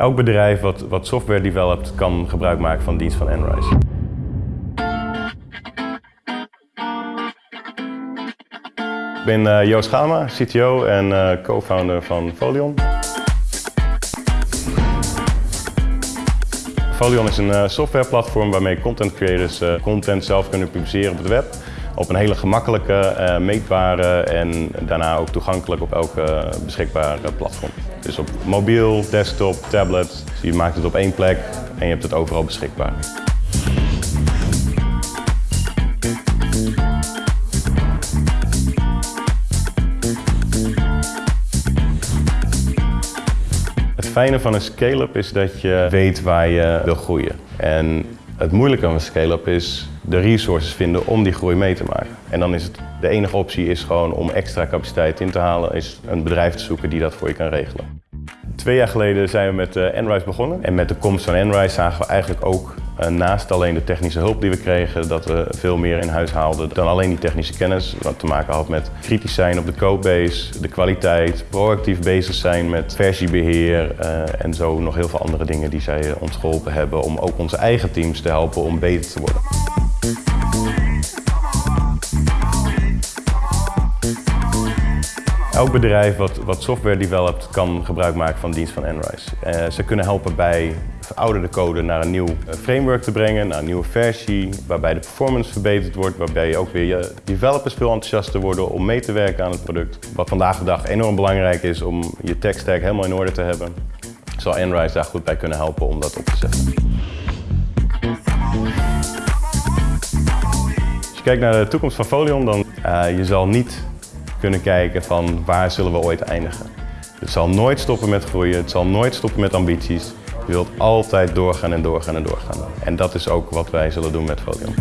Elk bedrijf wat, wat software developt kan gebruik maken van dienst van Enrise. Ik ben uh, Joost Gama, CTO en uh, co-founder van Folion. Folion is een uh, softwareplatform waarmee content creators content zelf kunnen publiceren op het web. Op een hele gemakkelijke, meetbare en daarna ook toegankelijk op elke beschikbare platform. Dus op mobiel, desktop, tablet. Dus je maakt het op één plek en je hebt het overal beschikbaar. Het fijne van een scale-up is dat je weet waar je wil groeien. En het moeilijke van een scale-up is de resources vinden om die groei mee te maken. En dan is het, de enige optie is gewoon om extra capaciteit in te halen, is een bedrijf te zoeken die dat voor je kan regelen. Twee jaar geleden zijn we met uh, Enrise begonnen. En met de komst van Enrise zagen we eigenlijk ook, naast alleen de technische hulp die we kregen, dat we veel meer in huis haalden dan alleen die technische kennis. Wat te maken had met kritisch zijn op de codebase, de kwaliteit, proactief bezig zijn met versiebeheer uh, en zo nog heel veel andere dingen die zij ons geholpen hebben om ook onze eigen teams te helpen om beter te worden. Elk bedrijf wat, wat software developt kan gebruik maken van dienst van Enrise. Uh, ze kunnen helpen bij verouderde code naar een nieuw framework te brengen, naar een nieuwe versie, waarbij de performance verbeterd wordt, waarbij ook weer je developers veel enthousiaster worden om mee te werken aan het product. Wat vandaag de dag enorm belangrijk is om je tech stack helemaal in orde te hebben, zal Enrise daar goed bij kunnen helpen om dat op te zetten. Als je kijkt naar de toekomst van Folion, dan uh, je zal niet kunnen kijken van waar zullen we ooit eindigen. Het zal nooit stoppen met groeien, het zal nooit stoppen met ambities. Je wilt altijd doorgaan en doorgaan en doorgaan. En dat is ook wat wij zullen doen met Folion.